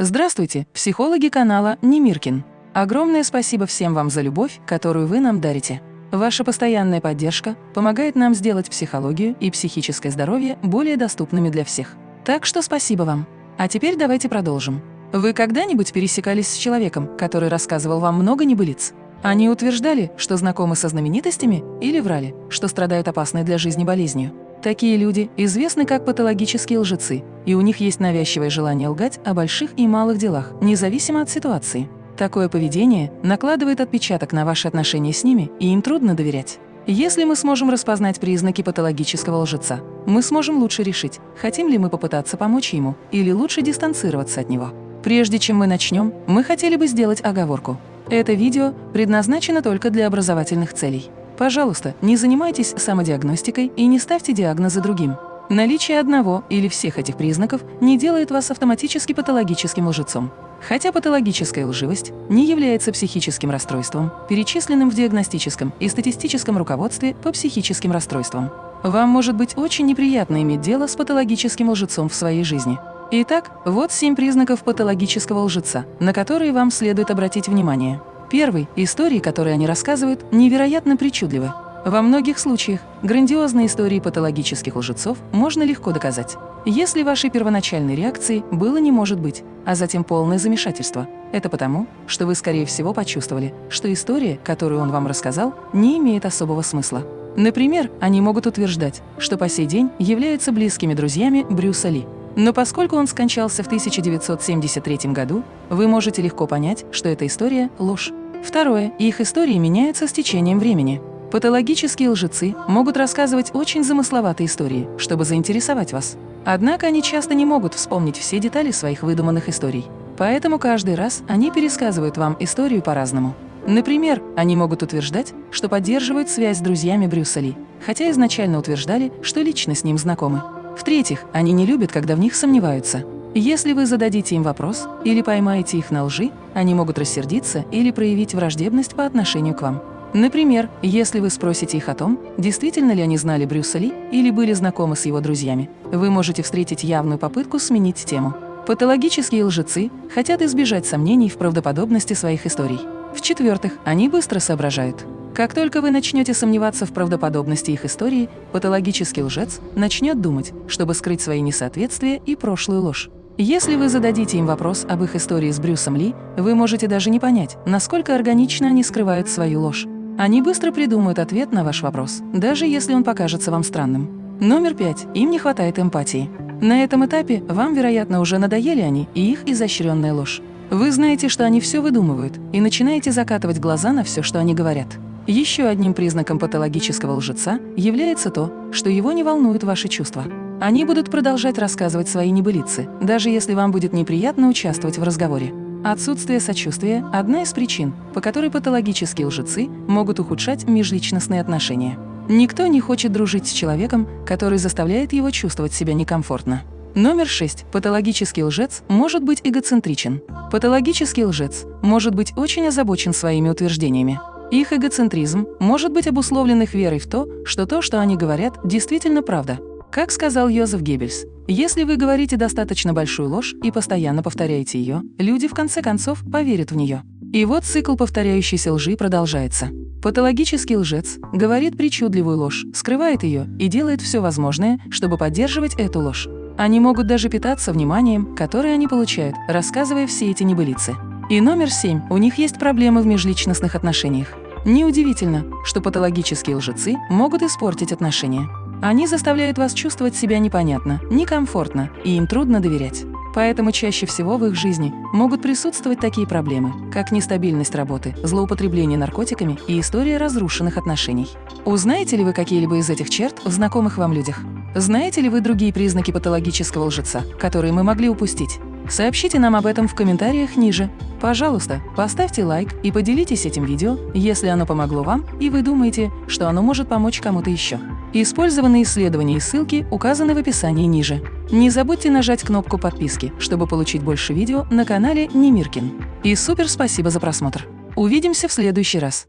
Здравствуйте, психологи канала Немиркин. Огромное спасибо всем вам за любовь, которую вы нам дарите. Ваша постоянная поддержка помогает нам сделать психологию и психическое здоровье более доступными для всех. Так что спасибо вам. А теперь давайте продолжим. Вы когда-нибудь пересекались с человеком, который рассказывал вам много небылиц? Они утверждали, что знакомы со знаменитостями, или врали, что страдают опасной для жизни болезнью. Такие люди известны как патологические лжецы, и у них есть навязчивое желание лгать о больших и малых делах, независимо от ситуации. Такое поведение накладывает отпечаток на ваши отношения с ними, и им трудно доверять. Если мы сможем распознать признаки патологического лжеца, мы сможем лучше решить, хотим ли мы попытаться помочь ему или лучше дистанцироваться от него. Прежде чем мы начнем, мы хотели бы сделать оговорку. Это видео предназначено только для образовательных целей. Пожалуйста, не занимайтесь самодиагностикой и не ставьте диагнозы другим. Наличие одного или всех этих признаков не делает вас автоматически патологическим лжецом. Хотя патологическая лживость не является психическим расстройством, перечисленным в диагностическом и статистическом руководстве по психическим расстройствам. Вам может быть очень неприятно иметь дело с патологическим лжецом в своей жизни. Итак, вот семь признаков патологического лжеца, на которые вам следует обратить внимание. Первый – истории, которые они рассказывают, невероятно причудливы. Во многих случаях грандиозные истории патологических лжецов можно легко доказать. Если вашей первоначальной реакцией было не может быть, а затем полное замешательство, это потому, что вы, скорее всего, почувствовали, что история, которую он вам рассказал, не имеет особого смысла. Например, они могут утверждать, что по сей день являются близкими друзьями Брюса Ли. Но поскольку он скончался в 1973 году, вы можете легко понять, что эта история – ложь. Второе. Их истории меняются с течением времени. Патологические лжецы могут рассказывать очень замысловатые истории, чтобы заинтересовать вас. Однако они часто не могут вспомнить все детали своих выдуманных историй. Поэтому каждый раз они пересказывают вам историю по-разному. Например, они могут утверждать, что поддерживают связь с друзьями Брюса Ли, хотя изначально утверждали, что лично с ним знакомы. В-третьих, они не любят, когда в них сомневаются. Если вы зададите им вопрос или поймаете их на лжи, они могут рассердиться или проявить враждебность по отношению к вам. Например, если вы спросите их о том, действительно ли они знали Брюса Ли или были знакомы с его друзьями, вы можете встретить явную попытку сменить тему. Патологические лжецы хотят избежать сомнений в правдоподобности своих историй. В-четвертых, они быстро соображают. Как только вы начнете сомневаться в правдоподобности их истории, патологический лжец начнет думать, чтобы скрыть свои несоответствия и прошлую ложь. Если вы зададите им вопрос об их истории с Брюсом Ли, вы можете даже не понять, насколько органично они скрывают свою ложь. Они быстро придумают ответ на ваш вопрос, даже если он покажется вам странным. Номер пять. Им не хватает эмпатии. На этом этапе вам, вероятно, уже надоели они и их изощренная ложь. Вы знаете, что они все выдумывают, и начинаете закатывать глаза на все, что они говорят. Еще одним признаком патологического лжеца является то, что его не волнуют ваши чувства. Они будут продолжать рассказывать свои небылицы, даже если вам будет неприятно участвовать в разговоре. Отсутствие сочувствия – одна из причин, по которой патологические лжецы могут ухудшать межличностные отношения. Никто не хочет дружить с человеком, который заставляет его чувствовать себя некомфортно. Номер 6. Патологический лжец может быть эгоцентричен. Патологический лжец может быть очень озабочен своими утверждениями. Их эгоцентризм может быть обусловлен их верой в то, что то, что они говорят, действительно правда. Как сказал Йозеф Геббельс, если вы говорите достаточно большую ложь и постоянно повторяете ее, люди в конце концов поверят в нее. И вот цикл повторяющейся лжи продолжается. Патологический лжец говорит причудливую ложь, скрывает ее и делает все возможное, чтобы поддерживать эту ложь. Они могут даже питаться вниманием, которое они получают, рассказывая все эти небылицы. И номер семь. У них есть проблемы в межличностных отношениях. Неудивительно, что патологические лжецы могут испортить отношения. Они заставляют вас чувствовать себя непонятно, некомфортно, и им трудно доверять. Поэтому чаще всего в их жизни могут присутствовать такие проблемы, как нестабильность работы, злоупотребление наркотиками и история разрушенных отношений. Узнаете ли вы какие-либо из этих черт в знакомых вам людях? Знаете ли вы другие признаки патологического лжеца, которые мы могли упустить? Сообщите нам об этом в комментариях ниже. Пожалуйста, поставьте лайк и поделитесь этим видео, если оно помогло вам и вы думаете, что оно может помочь кому-то еще. Использованные исследования и ссылки указаны в описании ниже. Не забудьте нажать кнопку подписки, чтобы получить больше видео на канале Немиркин. И супер спасибо за просмотр! Увидимся в следующий раз!